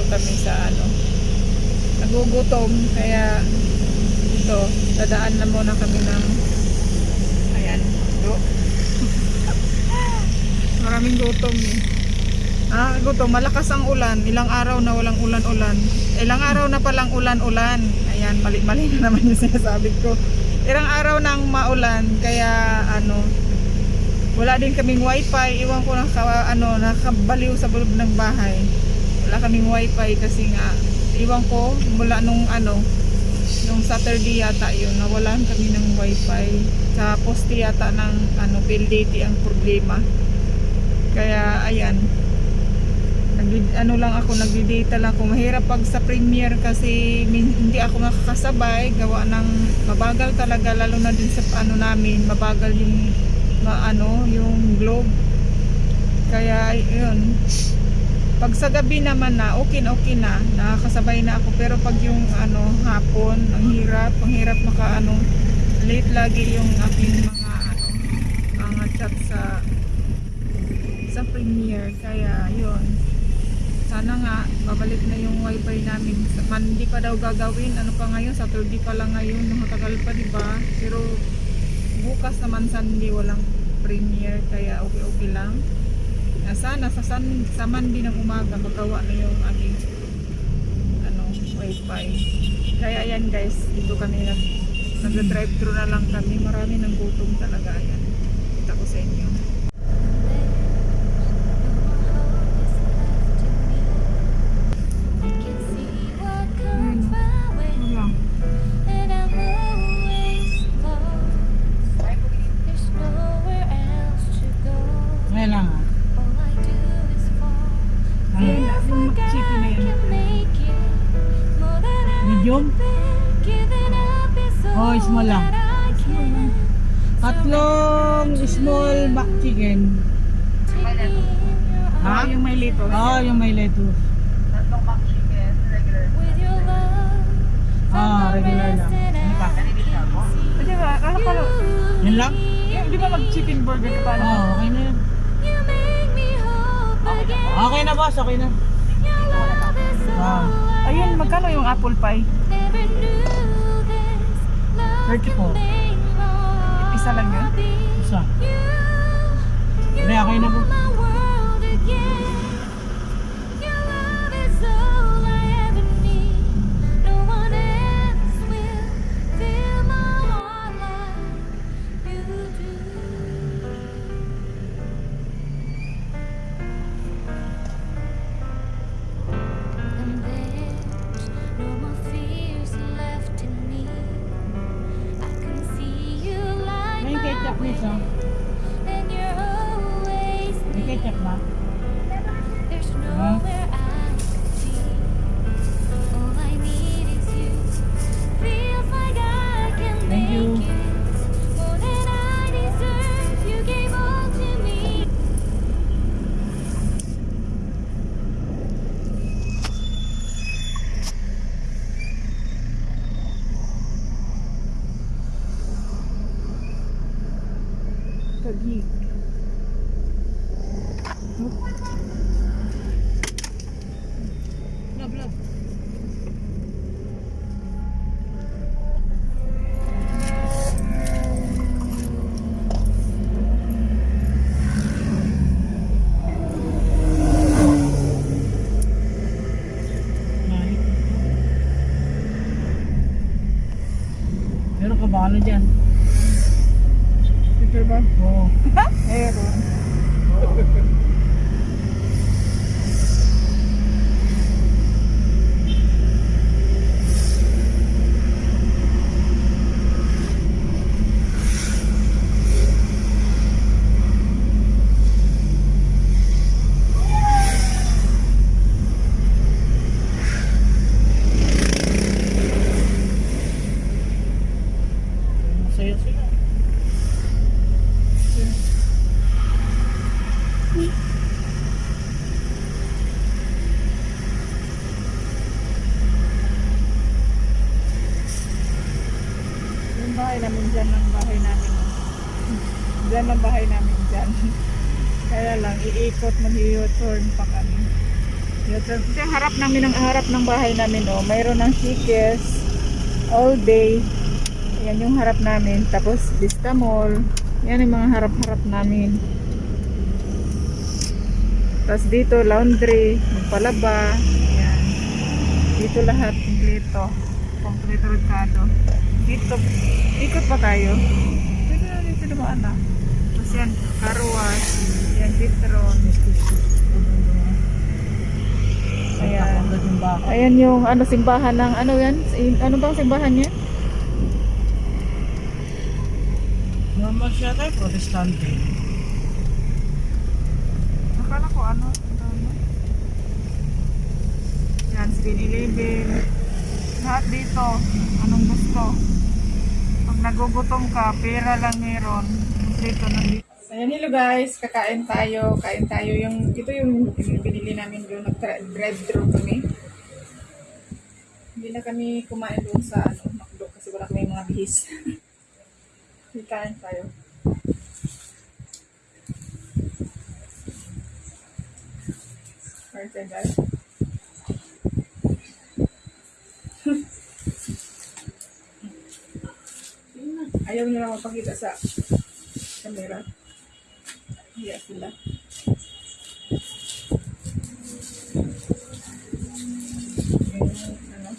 Andito kami sa ano. Nagugutom. Kaya ito, dadaan na muna kami ng ayan. Do. Maraming gutom eh. Ah, gutom. Malakas ang ulan. Ilang araw na walang ulan-ulan. Ilang araw na palang ulan-ulan. Ayan, mali-mali na naman yung sinasabi ko. Ilang araw nang maulan. Kaya ano, wala din kaming wifi. Iwan ko naka, ano, nakabaliw sa loob ng bahay. Wala kaming wifi kasi nga, iwan ko mula nung ano, nung Saturday yata yun, nawalan kami ng wifi. Sa poste yata ng ano, PLDT ang problema. Kaya ayan, ano lang ako, nagdi-data lang ako. Mahirap pag sa premiere kasi hindi ako makakasabay. Gawa ng mabagal talaga, lalo na din sa ano namin, mabagal yung ma, ano, yung globe. Kaya yun, pag sa gabi naman na, okay na okay na, nakakasabay na ako. Pero pag yung ano, hapon, ang hirap, ang hirap maka ano, late lagi yung aking mga ano, mga chat sa sa premiere. Kaya yun, sana nga babalik na yung wifi namin. Monday pa daw gagawin, ano pa ngayon, Saturday pa lang ngayon, nakatagal pa di ba? Pero bukas naman Sunday walang premiere, kaya okay okay lang. Na sana sa sun, sa Monday ng umaga magawa na yung aming ano, wifi. Kaya ayan guys, dito kami nag nag-drive thru na lang kami. Marami ng gutom talaga ayan. Oh, small lang. Tatlong small back chicken. Ah, yung may lito. Oo, yung may lettuce. Tatlong mac chicken, regular. Ah, regular lang. Ano pa? Pwede ba? Ko, Yan lang? yung, di ba mag-chicken burger ka Oo, pala? oh, okay na yan. Okay na boss, okay na. Ah, Ayun, magkano yung apple pie? 34. Isa lang yun? Isa. Hindi, okay na po. Ano dyan? Picture ba? Oo. Meron. Masaya sila. Yung bahay namin dyan, ang bahay namin. Dyan ang bahay namin dyan. Kaya lang, iikot, mag-u-turn pa kami. Ito yung harap namin ang harap ng bahay namin oh. Mayroon ng Shikes all day. Yan yung harap namin. Tapos Vista Mall. Yan yung mga harap-harap namin. Tapos dito laundry, magpalaba. Yan. Dito lahat kompleto. Kompleto Ricardo. Dito, ikot pa tayo. Pwede na dito dumaan na. Tapos yan, car wash. Yan, Citron. Ayan. Ayan yung ano simbahan ng ano yan? Ano bang simbahan niya? Normal siya tayo, protestante. Akala ko ano? ano? Yan, 7-Eleven. Lahat dito. Anong gusto? Pag nagugutom ka, pera lang meron. Dito nandito. Ayan, hello guys. Kakain tayo. Kain tayo. Yung, ito yung binili namin doon. Nag-drive-thru kami. Hindi na kami kumain doon sa ano, McDo kasi wala kami mga bihis. Kain tayo. Perfect guys. Ayaw nila mapakita sa camera. Hiya sila. Ano,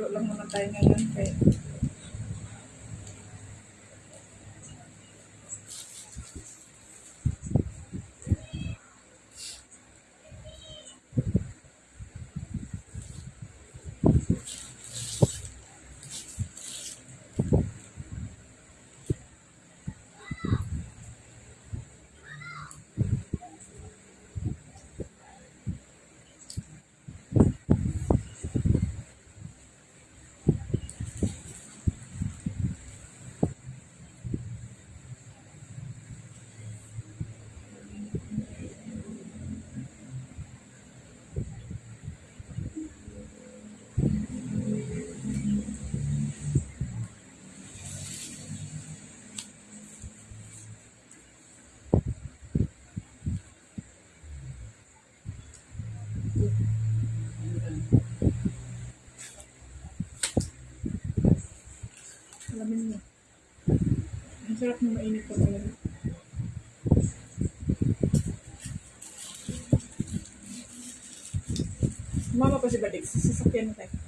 do lang muna tayo ngayon kaya sarap na mainit pa talaga. Mama pa si Badik, sasakyan mo tayo.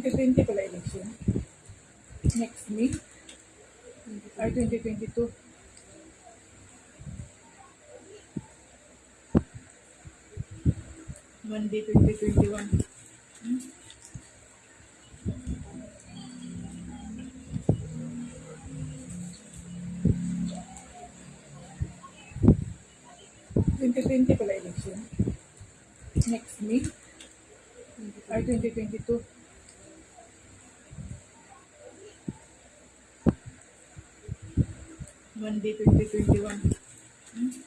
2020 pala election. Next May. Ay, 2022. Monday, 2021. Hmm? Twenty pala election. Next May. Ay, 2022. Monday, 2021. Hmm?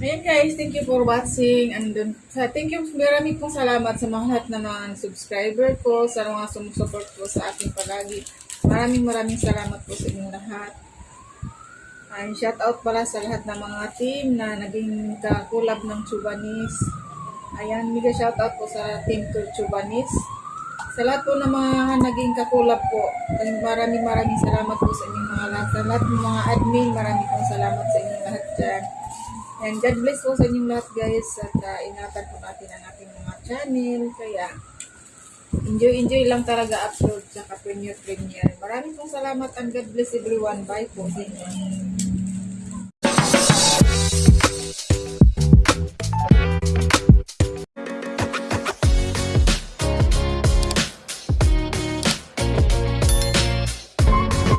Ayan guys, thank you for watching. And then, thank you, marami pong salamat sa mga lahat na mga subscriber ko, sa mga sumusupport ko sa aking palagi. Maraming maraming salamat po sa inyong lahat. And shout out pala sa lahat ng mga team na naging kakulab ng Chubanis. Ayan, mega shout out po sa team to Chubanis. Sa lahat po ng mga naging kakulab po, maraming maraming salamat po sa inyong mga lahat. Sa lahat ng mga admin, maraming pong salamat sa inyong lahat dyan. And God bless po sa inyong lahat guys at uh, ingatan po natin ang ating mga channel. Kaya enjoy enjoy lang talaga upload sa premiere premiere. Maraming pong salamat and God bless everyone. Bye po sa inyo.